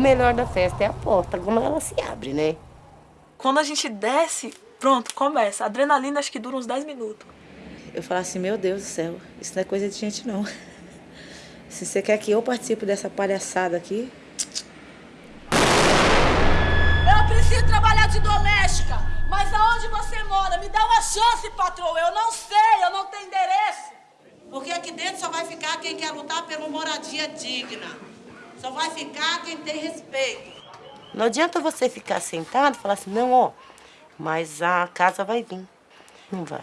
O melhor da festa é a porta, como ela se abre, né? Quando a gente desce, pronto, começa. A adrenalina acho que dura uns 10 minutos. Eu falo assim, meu Deus do céu, isso não é coisa de gente não. Se você quer que eu participe dessa palhaçada aqui... Eu preciso trabalhar de doméstica, mas aonde você mora? Me dá uma chance, patroa. Eu não sei, eu não tenho endereço. Porque aqui dentro só vai ficar quem quer lutar por uma moradia digna. Só vai ficar quem tem respeito. Não adianta você ficar sentado e falar assim, não, ó, mas a casa vai vir. Não vai.